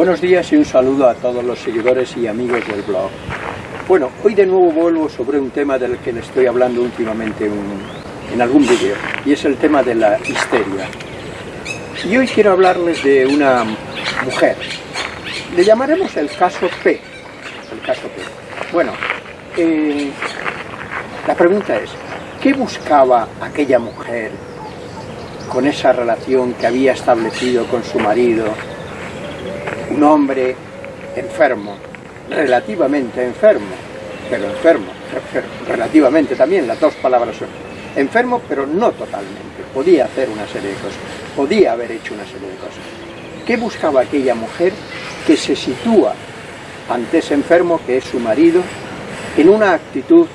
Buenos días y un saludo a todos los seguidores y amigos del blog. Bueno, hoy de nuevo vuelvo sobre un tema del que le estoy hablando últimamente en algún vídeo, y es el tema de la histeria. Y hoy quiero hablarles de una mujer. Le llamaremos el caso P. El caso P. Bueno, eh, la pregunta es, ¿qué buscaba aquella mujer con esa relación que había establecido con su marido? Un hombre enfermo, relativamente enfermo, pero enfermo, relativamente también, las dos palabras son enfermo, pero no totalmente, podía hacer una serie de cosas, podía haber hecho una serie de cosas. ¿Qué buscaba aquella mujer que se sitúa ante ese enfermo que es su marido, en una actitud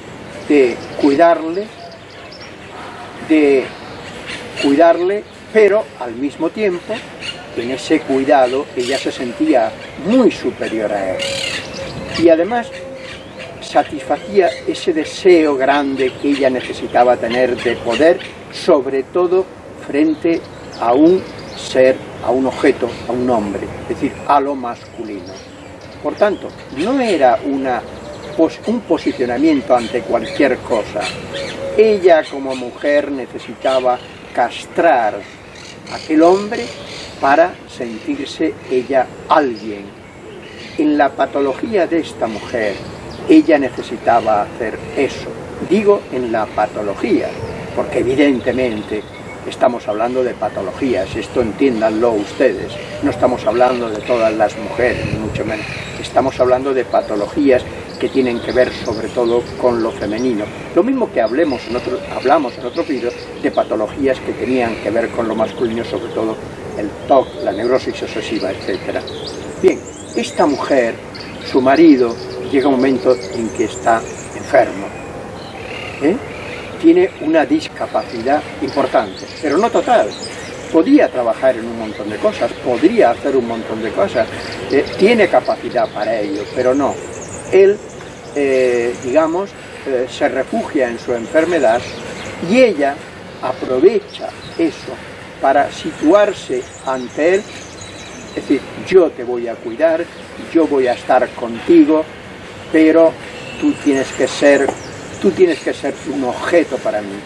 de cuidarle, de cuidarle, pero al mismo tiempo, en ese cuidado, ella se sentía muy superior a él. Y además satisfacía ese deseo grande que ella necesitaba tener de poder, sobre todo frente a un ser, a un objeto, a un hombre, es decir, a lo masculino. Por tanto, no era un posicionamiento ante cualquier cosa. Ella como mujer necesitaba castrar a aquel hombre para sentirse ella alguien. En la patología de esta mujer, ella necesitaba hacer eso. Digo en la patología, porque evidentemente estamos hablando de patologías, esto entiéndanlo ustedes, no estamos hablando de todas las mujeres, mucho menos, estamos hablando de patologías que tienen que ver sobre todo con lo femenino. Lo mismo que hablemos en otro, hablamos en otro vídeo de patologías que tenían que ver con lo masculino, sobre todo el TOC, la neurosis obsesiva, etc. Bien, esta mujer, su marido, llega un momento en que está enfermo. ¿eh? Tiene una discapacidad importante, pero no total. Podía trabajar en un montón de cosas, podría hacer un montón de cosas, ¿eh? tiene capacidad para ello, pero no. Él, eh, digamos, se refugia en su enfermedad y ella aprovecha eso para situarse ante él, es decir, yo te voy a cuidar, yo voy a estar contigo, pero tú tienes que ser, tú tienes que ser un objeto para mí,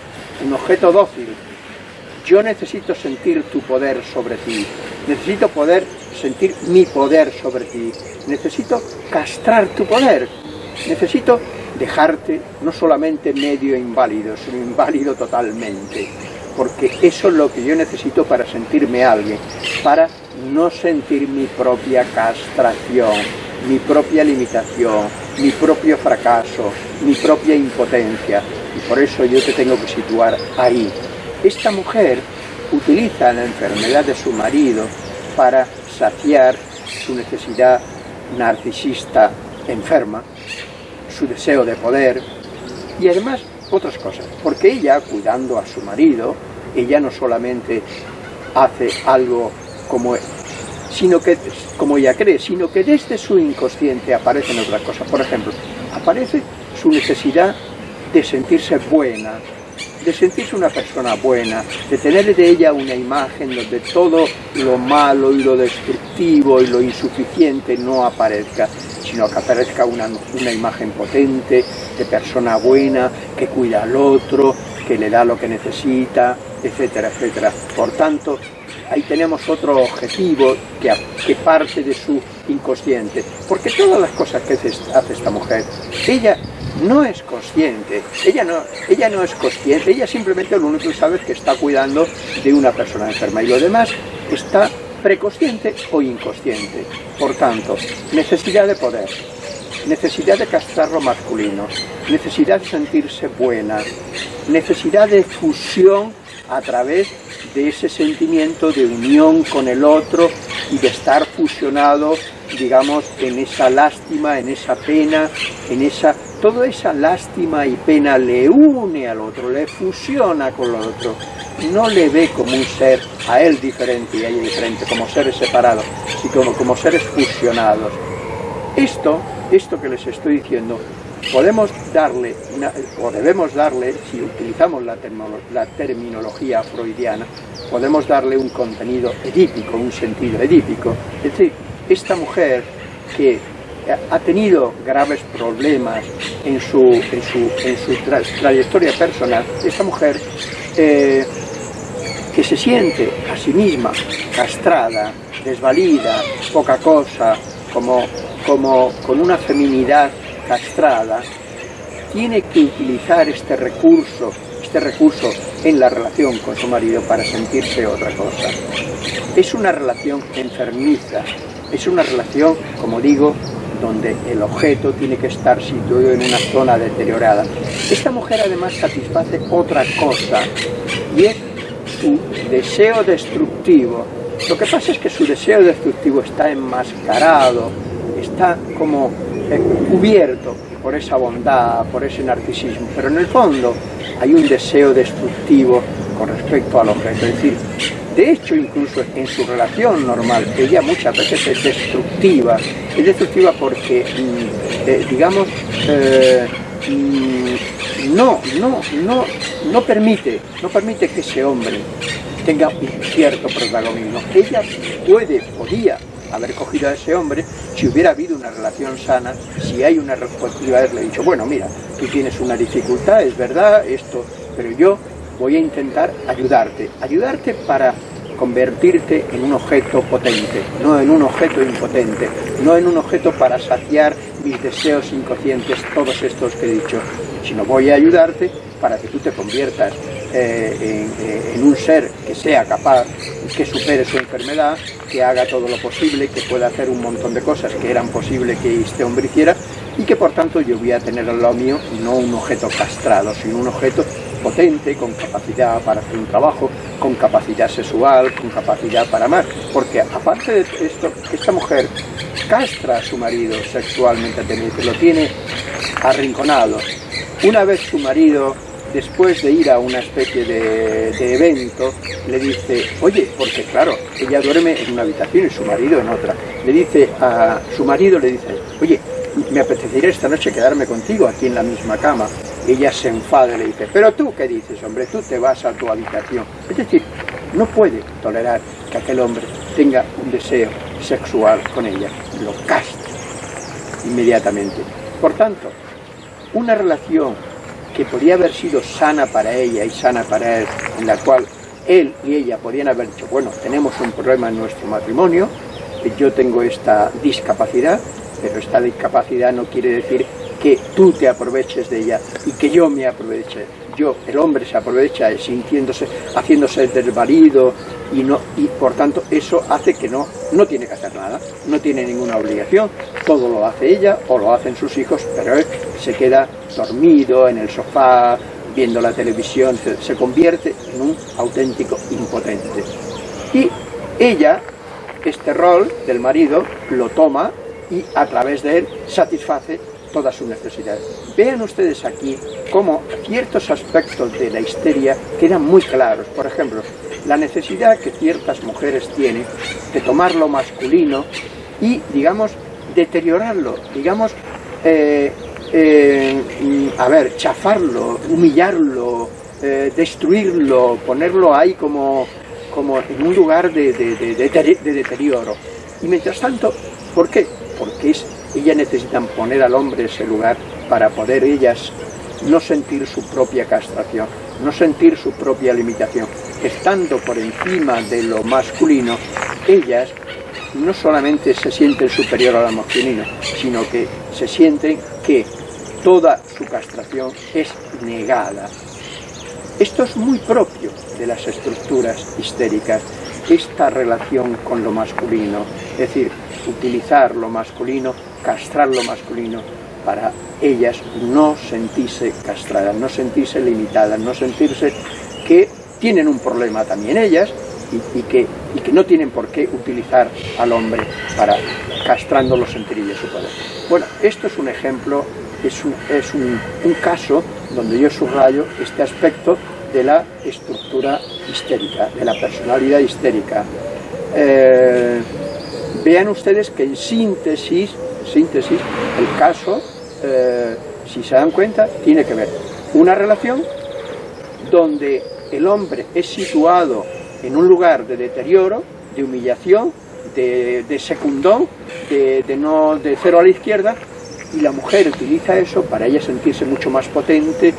un objeto dócil. Yo necesito sentir tu poder sobre ti, necesito poder sentir mi poder sobre ti, necesito castrar tu poder, necesito dejarte no solamente medio inválido, sino inválido totalmente, porque eso es lo que yo necesito para sentirme alguien, para no sentir mi propia castración, mi propia limitación, mi propio fracaso, mi propia impotencia, y por eso yo te tengo que situar ahí. Esta mujer utiliza la enfermedad de su marido para saciar su necesidad narcisista enferma, su deseo de poder, y además otras cosas, porque ella, cuidando a su marido, ella no solamente hace algo como sino que, como ella cree, sino que desde su inconsciente aparecen otras cosas. Por ejemplo, aparece su necesidad de sentirse buena, de sentirse una persona buena, de tener de ella una imagen donde todo lo malo y lo destructivo y lo insuficiente no aparezca, sino que aparezca una, una imagen potente de persona buena, que cuida al otro, que le da lo que necesita, etcétera, etcétera. Por tanto, ahí tenemos otro objetivo que, que, parte de su inconsciente. Porque todas las cosas que hace esta mujer, ella no es consciente, ella no, ella no es consciente, ella simplemente lo único que sabe es que está cuidando de una persona enferma. Y lo demás está preconsciente o inconsciente. Por tanto, necesidad de poder, necesidad de castrar lo masculino, necesidad de sentirse buena, necesidad de fusión a través de ese sentimiento de unión con el otro y de estar fusionado, digamos, en esa lástima, en esa pena, en esa... Toda esa lástima y pena le une al otro, le fusiona con el otro. No le ve como un ser a él diferente y a ella diferente, como seres separados, sino como, seres fusionados. Esto, esto que les estoy diciendo, podemos darle, o debemos darle, si utilizamos la, la, terminología freudiana, podemos darle un contenido edípico, un sentido edípico. Es decir, esta mujer que ha tenido graves problemas en su, en su, en su trayectoria personal, esta mujer eh, que se siente a sí misma castrada, desvalida, poca cosa, como, como con una feminidad castrada, tiene que utilizar este recurso, este recurso en la relación con su marido para sentirse otra cosa. Es una relación enfermiza, es una relación, como digo, donde el objeto tiene que estar situado en una zona deteriorada. Esta mujer además satisface otra cosa, y es su deseo destructivo. Lo que pasa es que su deseo destructivo está enmascarado, está como eh, cubierto por esa bondad, por ese narcisismo, pero en el fondo hay un deseo destructivo con respecto al objeto. Es decir, de hecho, incluso en su relación normal, ella muchas veces es destructiva. Es destructiva porque, mm, eh, digamos, eh, mm, no, no, no, no permite, no permite que ese hombre tenga un cierto protagonismo. Ella puede, podía haber cogido a ese hombre si hubiera habido una relación sana, si hay una respuesta, haberle dicho, bueno, mira, tú tienes una dificultad, es verdad, esto, pero yo voy a intentar ayudarte, ayudarte para convertirte en un objeto potente, no en un objeto impotente, no en un objeto para saciar mis deseos inconscientes, todos estos que he dicho, sino voy a ayudarte para que tú te conviertas eh, eh, en, un ser que sea capaz, que supere su enfermedad, que haga todo lo posible, que pueda hacer un montón de cosas que eran posibles que este hombre hiciera, y que por tanto yo voy a tener al lado mío no un objeto castrado, sino un objeto potente, con capacidad para hacer un trabajo, con capacidad sexual, con capacidad para amar. Porque aparte de esto, esta mujer castra a su marido sexualmente, lo tiene arrinconado. Una vez su marido, después de ir a una especie de, de evento, le dice, oye, porque claro, ella duerme en una habitación y su marido en otra. Le dice a su marido, le dice, oye, me apetecería esta noche quedarme contigo aquí en la misma cama. Ella se enfada y le dice, pero tú qué dices, hombre, tú te vas a tu habitación. Es decir, no puede tolerar que aquel hombre tenga un deseo sexual con ella. Lo castra inmediatamente. Por tanto, una relación que podría haber sido sana para ella y sana para él, en la cual él y ella podían haber dicho, bueno, tenemos un problema en nuestro matrimonio, yo tengo esta discapacidad, pero esta discapacidad no quiere decir que tú te aproveches de ella y que yo me aproveche. Yo, el hombre se aprovecha sintiéndose, haciéndose desvalido y, no, y por tanto eso hace que no, no tiene que hacer nada, no tiene ninguna obligación, todo lo hace ella o lo hacen sus hijos, pero él se queda dormido en el sofá, viendo la televisión, se convierte en un auténtico impotente. Y ella, este rol del marido, lo toma y a través de él satisface todas sus necesidades. Vean ustedes aquí cómo ciertos aspectos de la histeria quedan muy claros. Por ejemplo, la necesidad que ciertas mujeres tienen de tomar lo masculino y, digamos, deteriorarlo, digamos, eh, eh, a ver, chafarlo, humillarlo, eh, destruirlo, ponerlo ahí como, como en un lugar de, de deterioro. Y mientras tanto, ¿por qué? Porque es ellas necesitan poner al hombre en ese lugar para poder ellas no sentir su propia castración, no sentir su propia limitación. Estando por encima de lo masculino, ellas no solamente se sienten superior a lo masculino, sino que se sienten que toda su castración es negada. Esto es muy propio de las estructuras histéricas, esta relación con lo masculino, es decir, utilizar lo masculino castrar lo masculino para ellas no sentirse castradas, no sentirse limitadas, no sentirse que tienen un problema también ellas y, que, y que no tienen por qué utilizar al hombre para castrando los sentirillos su poder. Bueno, esto es un ejemplo, es un, es un, caso donde yo subrayo este aspecto de la estructura histérica, de la personalidad histérica. Eh, vean ustedes que en síntesis síntesis, el caso, eh, si se dan cuenta, tiene que ver una relación donde el hombre es situado en un lugar de deterioro, de humillación, de, de secundón, de, de, no, de cero a la izquierda, y la mujer utiliza eso para ella sentirse mucho más potente,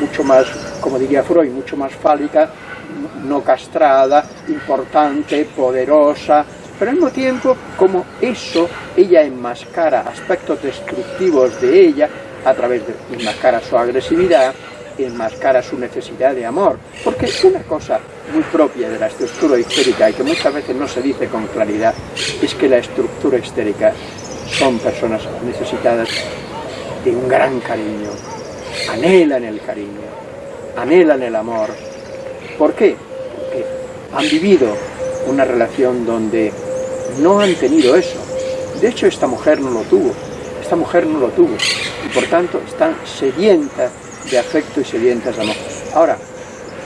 mucho más, como diría Freud, mucho más fálica, no castrada, importante, poderosa, pero al mismo tiempo, como eso, ella enmascara aspectos destructivos de ella a través de enmascara su agresividad, enmascara su necesidad de amor, porque una cosa muy propia de la estructura histérica y que muchas veces no se dice con claridad, es que la estructura histérica son personas necesitadas de un gran cariño, anhelan el cariño, anhelan el amor. ¿Por qué? Porque han vivido una relación donde no han tenido eso. De hecho, esta mujer no lo tuvo, esta mujer no lo tuvo, y por tanto están sedientas de afecto y sedientas de amor. Ahora,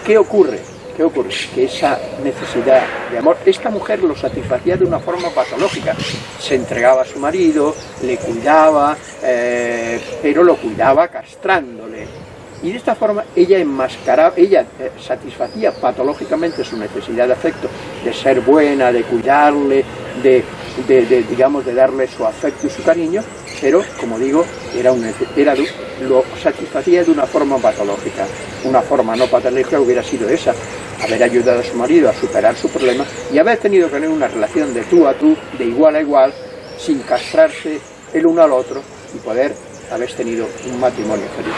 ¿qué ocurre? ¿Qué ocurre? Que esa necesidad de amor, esta mujer lo satisfacía de una forma patológica. Se entregaba a su marido, le cuidaba, eh, pero lo cuidaba castrándole. Y de esta forma ella enmascaraba, ella eh, satisfacía patológicamente su necesidad de afecto, de ser buena, de cuidarle, de, de, de, digamos, de darle su afecto y su cariño, pero, como digo, era, un, era lo satisfacía de una forma patológica. Una forma no patológica hubiera sido esa, haber ayudado a su marido a superar su problema y haber tenido que tener una relación de tú a tú, de igual a igual, sin castrarse el uno al otro y poder haber tenido un matrimonio feliz.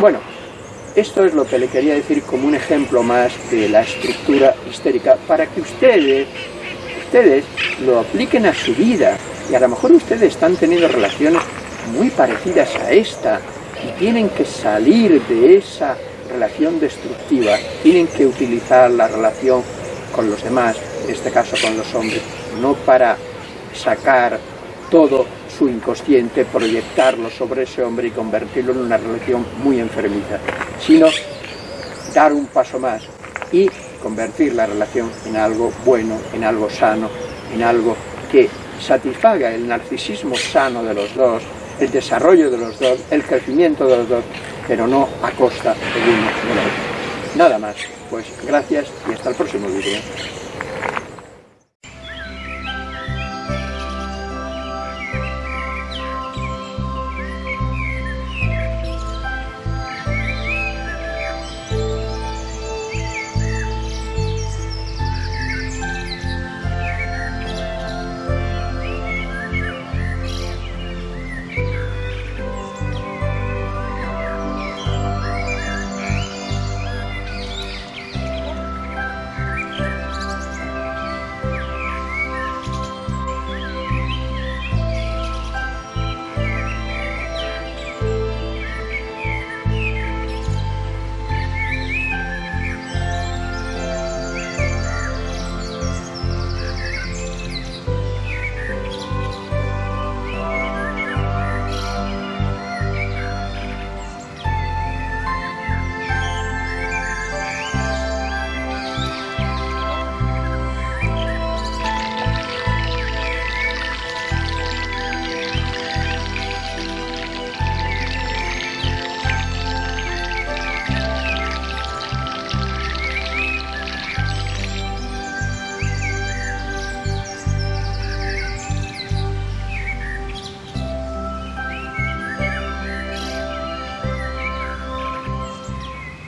Bueno, esto es lo que le quería decir como un ejemplo más de la estructura histérica para que ustedes, ustedes lo apliquen a su vida. Y a lo mejor ustedes están teniendo relaciones muy parecidas a esta y tienen que salir de esa relación destructiva, tienen que utilizar la relación con los demás, en este caso con los hombres, no para sacar todo su inconsciente, proyectarlo sobre ese hombre y convertirlo en una relación muy enfermiza, sino dar un paso más y convertir la relación en algo bueno, en algo sano, en algo que satisfaga el narcisismo sano de los dos, el desarrollo de los dos, el crecimiento de los dos, pero no a costa del uno del otro. Nada más, pues gracias y hasta el próximo vídeo.